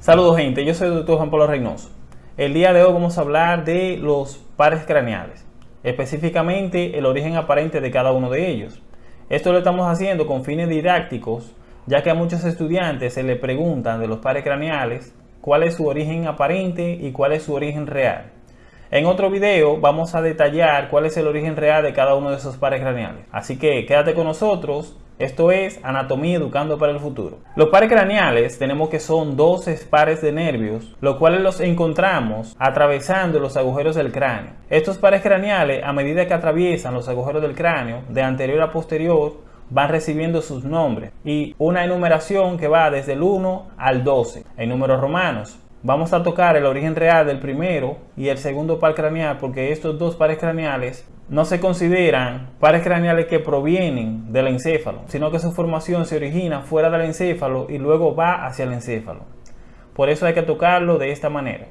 Saludos gente, yo soy el doctor Juan Pablo Reynoso. El día de hoy vamos a hablar de los pares craneales, específicamente el origen aparente de cada uno de ellos. Esto lo estamos haciendo con fines didácticos, ya que a muchos estudiantes se les preguntan de los pares craneales cuál es su origen aparente y cuál es su origen real. En otro video vamos a detallar cuál es el origen real de cada uno de esos pares craneales. Así que quédate con nosotros esto es Anatomía Educando para el Futuro. Los pares craneales tenemos que son 12 pares de nervios, los cuales los encontramos atravesando los agujeros del cráneo. Estos pares craneales, a medida que atraviesan los agujeros del cráneo, de anterior a posterior, van recibiendo sus nombres y una enumeración que va desde el 1 al 12 en números romanos. Vamos a tocar el origen real del primero y el segundo par craneal porque estos dos pares craneales no se consideran pares craneales que provienen del encéfalo, sino que su formación se origina fuera del encéfalo y luego va hacia el encéfalo. Por eso hay que tocarlo de esta manera.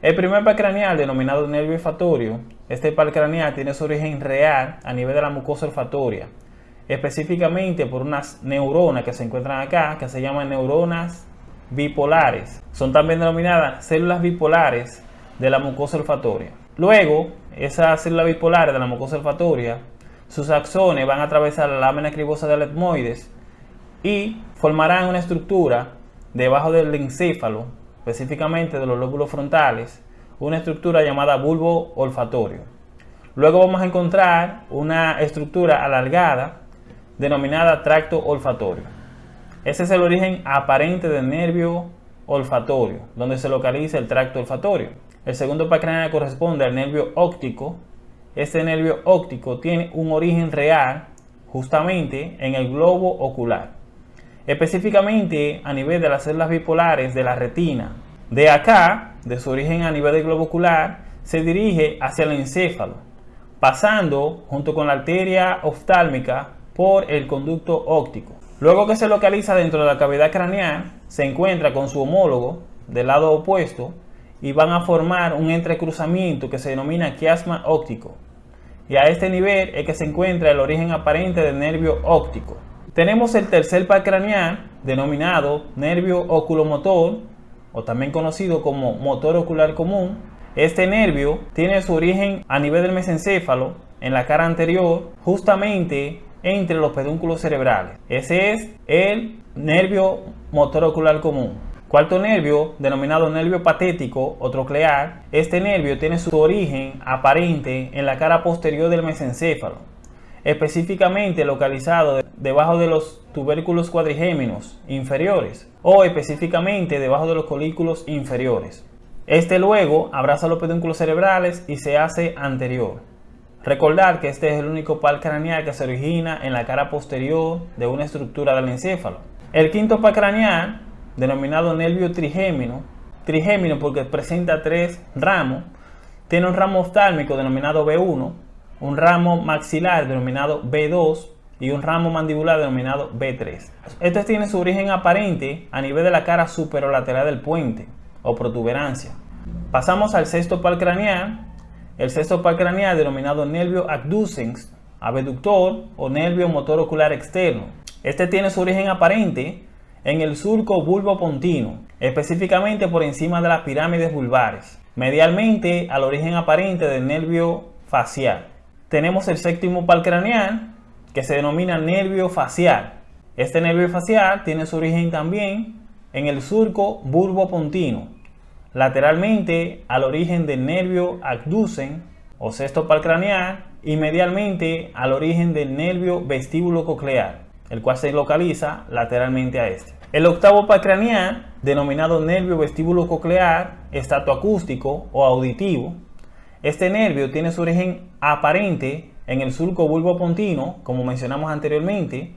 El primer par craneal, denominado nervio olfatorio, este par craneal tiene su origen real a nivel de la mucosa olfatoria, específicamente por unas neuronas que se encuentran acá, que se llaman neuronas bipolares. Son también denominadas células bipolares de la mucosa olfatoria. Luego, esas células bipolares de la mucosa olfatoria, sus axones van a atravesar la lámina cribosa del etmoides y formarán una estructura debajo del encéfalo, específicamente de los lóbulos frontales, una estructura llamada bulbo olfatorio. Luego vamos a encontrar una estructura alargada denominada tracto olfatorio. Ese es el origen aparente del nervio olfatorio, donde se localiza el tracto olfatorio. El segundo par corresponde al nervio óptico. Este nervio óptico tiene un origen real justamente en el globo ocular, específicamente a nivel de las células bipolares de la retina. De acá, de su origen a nivel del globo ocular, se dirige hacia el encéfalo, pasando junto con la arteria oftálmica por el conducto óptico. Luego que se localiza dentro de la cavidad craneal, se encuentra con su homólogo del lado opuesto y van a formar un entrecruzamiento que se denomina quiasma óptico. Y a este nivel es que se encuentra el origen aparente del nervio óptico. Tenemos el tercer par craneal, denominado nervio oculomotor, o también conocido como motor ocular común. Este nervio tiene su origen a nivel del mesencéfalo, en la cara anterior, justamente entre los pedúnculos cerebrales. Ese es el nervio motor ocular común. Cuarto nervio, denominado nervio patético o troclear, este nervio tiene su origen aparente en la cara posterior del mesencéfalo, específicamente localizado debajo de los tubérculos cuadrigéminos inferiores o específicamente debajo de los colículos inferiores. Este luego abraza los pedúnculos cerebrales y se hace anterior. Recordar que este es el único par craneal que se origina en la cara posterior de una estructura del encéfalo. El quinto par craneal denominado nervio trigémino, trigémino porque presenta tres ramos, tiene un ramo oftálmico denominado B1, un ramo maxilar denominado B2 y un ramo mandibular denominado B3. Este tiene su origen aparente a nivel de la cara superolateral del puente o protuberancia. Pasamos al sexto par craneal. El sexto par craneal denominado nervio abducens, abductor o nervio motor ocular externo. Este tiene su origen aparente en el surco bulbo-pontino, específicamente por encima de las pirámides vulvares, medialmente al origen aparente del nervio facial. Tenemos el séptimo par craneal, que se denomina nervio facial. Este nervio facial tiene su origen también en el surco bulbo-pontino, lateralmente al origen del nervio abducen o sexto par craneal y medialmente al origen del nervio vestíbulo coclear el cual se localiza lateralmente a este. El octavo par craneal, denominado nervio vestíbulo coclear, estatoacústico o auditivo, este nervio tiene su origen aparente en el surco bulbo pontino, como mencionamos anteriormente,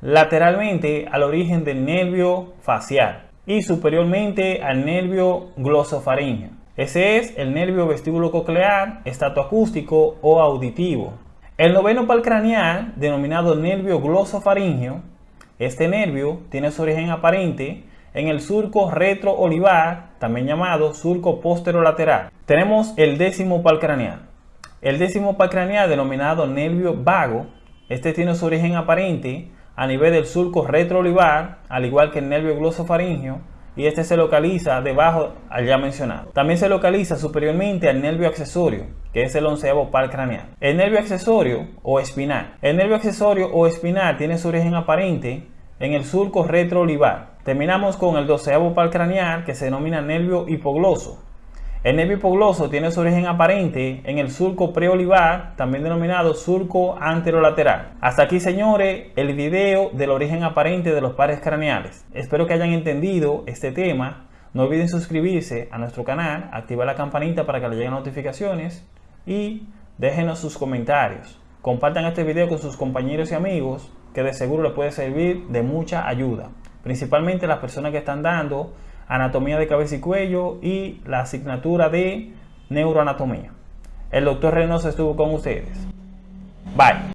lateralmente al origen del nervio facial y superiormente al nervio glosofaringeo. Ese es el nervio vestíbulo coclear, estatoacústico o auditivo. El noveno par craneal, denominado nervio glosofaringeo, este nervio tiene su origen aparente en el surco retroolivar, también llamado surco posterolateral. Tenemos el décimo par craneal. El décimo par craneal, denominado nervio vago, este tiene su origen aparente a nivel del surco retroolivar, al igual que el nervio glosofaringeo, y este se localiza debajo al ya mencionado. También se localiza superiormente al nervio accesorio, que es el onceavo par craneal. El nervio accesorio o espinal. El nervio accesorio o espinal tiene su origen aparente en el surco retroolivar. Terminamos con el doceavo par craneal que se denomina nervio hipogloso. El nervio hipogloso tiene su origen aparente en el surco preolivar, también denominado surco anterolateral. Hasta aquí, señores, el video del origen aparente de los pares craneales. Espero que hayan entendido este tema. No olviden suscribirse a nuestro canal, activar la campanita para que les lleguen notificaciones y déjenos sus comentarios. Compartan este video con sus compañeros y amigos que de seguro les puede servir de mucha ayuda. Principalmente las personas que están dando anatomía de cabeza y cuello y la asignatura de neuroanatomía. El doctor Reynoso estuvo con ustedes. Bye.